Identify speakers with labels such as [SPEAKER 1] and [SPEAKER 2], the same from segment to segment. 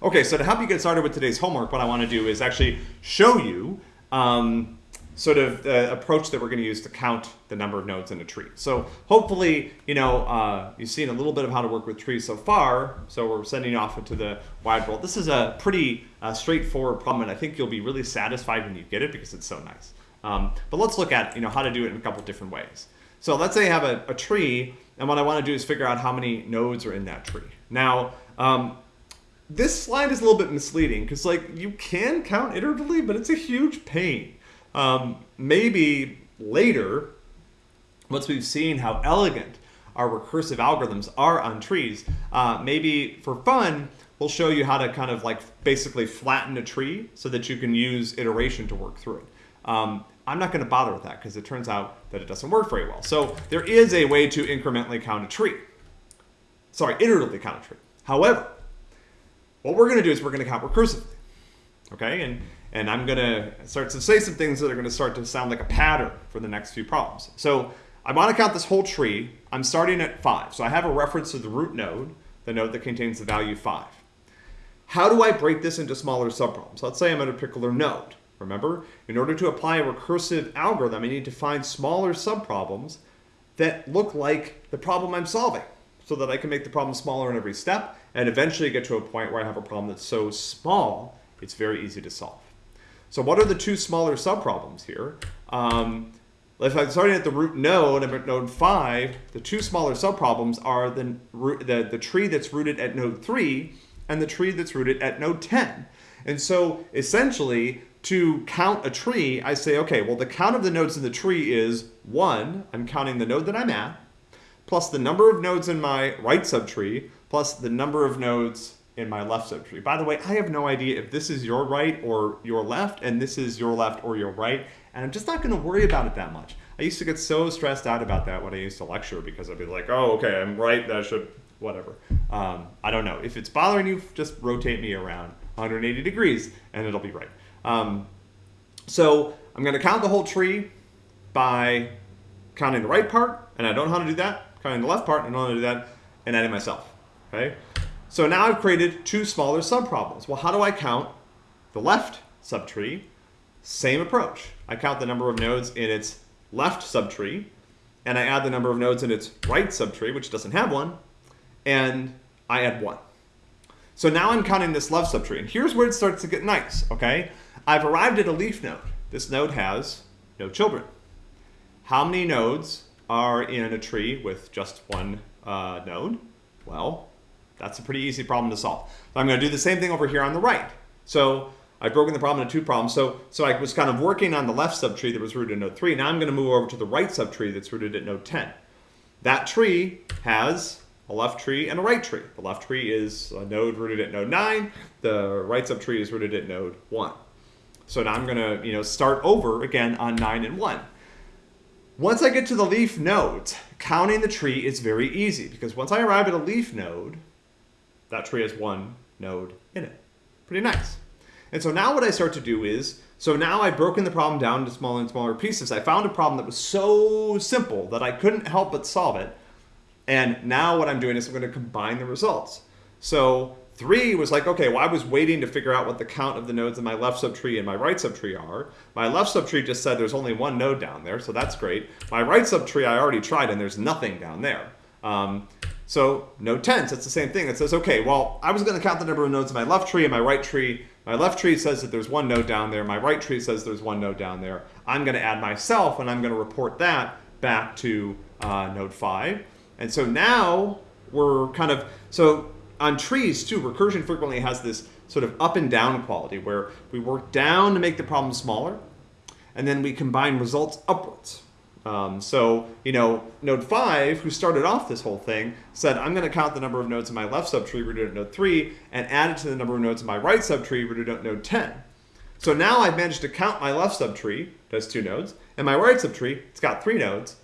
[SPEAKER 1] Okay, so to help you get started with today's homework, what I want to do is actually show you um, sort of the approach that we're going to use to count the number of nodes in a tree. So hopefully, you know, uh, you've seen a little bit of how to work with trees so far. So we're sending off into the wide world. This is a pretty uh, straightforward problem, and I think you'll be really satisfied when you get it because it's so nice. Um, but let's look at, you know, how to do it in a couple different ways. So let's say I have a, a tree, and what I want to do is figure out how many nodes are in that tree. Now, um, this slide is a little bit misleading because like you can count iteratively, but it's a huge pain. Um, maybe later, once we've seen how elegant our recursive algorithms are on trees, uh, maybe for fun, we'll show you how to kind of like basically flatten a tree so that you can use iteration to work through it. Um, I'm not going to bother with that because it turns out that it doesn't work very well. So there is a way to incrementally count a tree. Sorry, iteratively count a tree. However, what we're going to do is we're going to count recursively. Okay, and, and I'm going to start to say some things that are going to start to sound like a pattern for the next few problems. So I want to count this whole tree. I'm starting at 5. So I have a reference to the root node, the node that contains the value 5. How do I break this into smaller subproblems? Let's say I'm at a particular node. Remember, in order to apply a recursive algorithm, I need to find smaller subproblems that look like the problem I'm solving so that I can make the problem smaller in every step and eventually get to a point where I have a problem that's so small, it's very easy to solve. So what are the two smaller subproblems here? Um, if I'm starting at the root node, I'm at node 5, the two smaller subproblems are the, the, the tree that's rooted at node 3 and the tree that's rooted at node 10. And so essentially, to count a tree, I say, okay, well, the count of the nodes in the tree is 1. I'm counting the node that I'm at, plus the number of nodes in my right subtree, plus the number of nodes in my left subtree. By the way, I have no idea if this is your right or your left, and this is your left or your right, and I'm just not going to worry about it that much. I used to get so stressed out about that when I used to lecture because I'd be like, oh, okay, I'm right, that should, whatever. Um, I don't know. If it's bothering you, just rotate me around 180 degrees, and it'll be right. Um, so I'm going to count the whole tree by counting the right part, and I don't know how to do that. Counting the left part, and I don't know how to do that, and adding myself. Okay. So now I've created two smaller subproblems. Well, how do I count the left subtree? Same approach. I count the number of nodes in its left subtree, and I add the number of nodes in its right subtree, which doesn't have one, and I add one. So now I'm counting this left subtree, and here's where it starts to get nice, okay? I've arrived at a leaf node. This node has no children. How many nodes are in a tree with just one uh, node? Well, that's a pretty easy problem to solve. So I'm going to do the same thing over here on the right. So I've broken the problem into two problems. So, so I was kind of working on the left subtree that was rooted in node 3. Now I'm going to move over to the right subtree that's rooted at node 10. That tree has a left tree and a right tree. The left tree is a node rooted at node 9. The right subtree is rooted at node 1. So now I'm going to you know, start over again on 9 and 1. Once I get to the leaf nodes, counting the tree is very easy because once I arrive at a leaf node, that tree has one node in it. Pretty nice. And so now what I start to do is, so now I've broken the problem down into smaller and smaller pieces. I found a problem that was so simple that I couldn't help but solve it. And now what I'm doing is I'm going to combine the results. So Three was like, okay, well, I was waiting to figure out what the count of the nodes in my left subtree and my right subtree are. My left subtree just said there's only one node down there, so that's great. My right subtree I already tried and there's nothing down there. Um, so node 10, it's the same thing. It says, okay, well, I was going to count the number of nodes in my left tree and my right tree. My left tree says that there's one node down there. My right tree says there's one node down there. I'm going to add myself and I'm going to report that back to uh, node 5. And so now we're kind of, so on trees too, recursion frequently has this sort of up and down quality where we work down to make the problem smaller, and then we combine results upwards. Um, so, you know, node 5, who started off this whole thing, said, I'm going to count the number of nodes in my left subtree rooted at node 3 and add it to the number of nodes in my right subtree rooted at node 10. So now I've managed to count my left subtree, does two nodes, and my right subtree, it's got three nodes.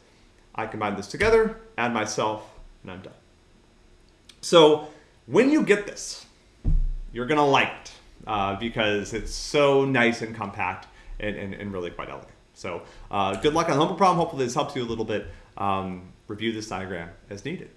[SPEAKER 1] I combine this together, add myself, and I'm done. So when you get this, you're going to like it uh, because it's so nice and compact and, and, and really quite elegant. So uh, good luck on the homework problem. Hopefully this helps you a little bit. Um, review this diagram as needed.